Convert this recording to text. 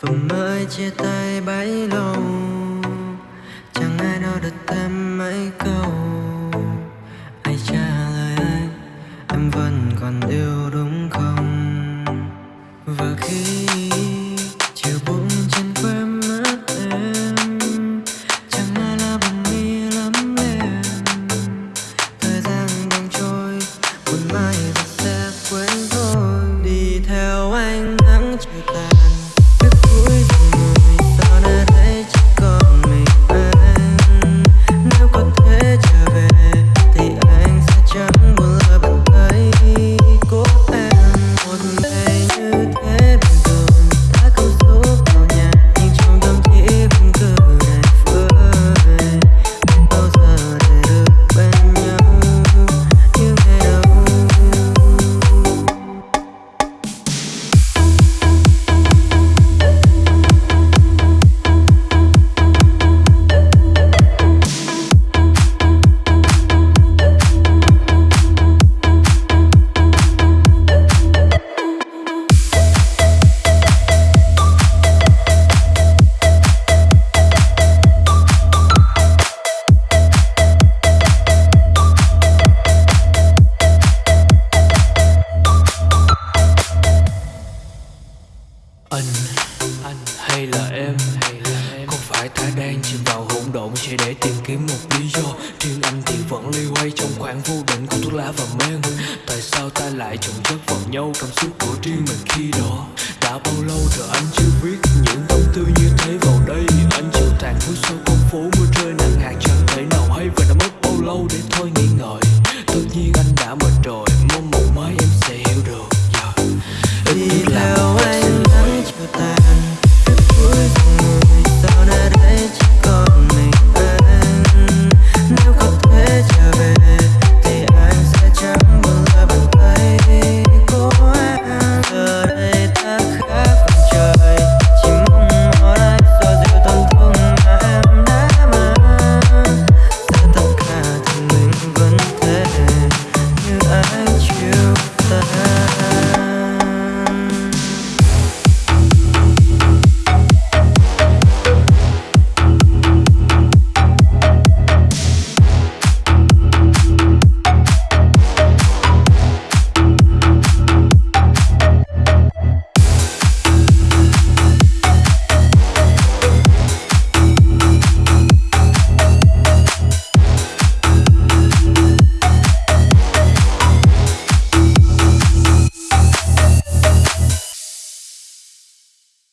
vừa mới chia tay bấy lâu, chẳng ai nói được thêm mấy câu. Ai trả lời anh em vẫn còn yêu anh. Anh hay là em? Có phải ta đang chìm vào hỗn độn chỉ để tìm kiếm một lý do. Riêng anh thì vẫn ly quay trong khoảng vô định của thuốc lá và men. Tại sao ta lại chồng chất vào nhau? Cảm xúc của riêng mình khi đó đã bao lâu rồi anh chưa biết. Những tâm tư như thế vào đây anh chịu tàn phút sau con phố mưa rơi nặng hạt. Chẳng thể nào hay và đã mất bao lâu để thôi nghĩ ngợi tất nhiên anh đã mệt rồi, mong một mai em sẽ hiểu được. Yeah. đi theo em goodbye.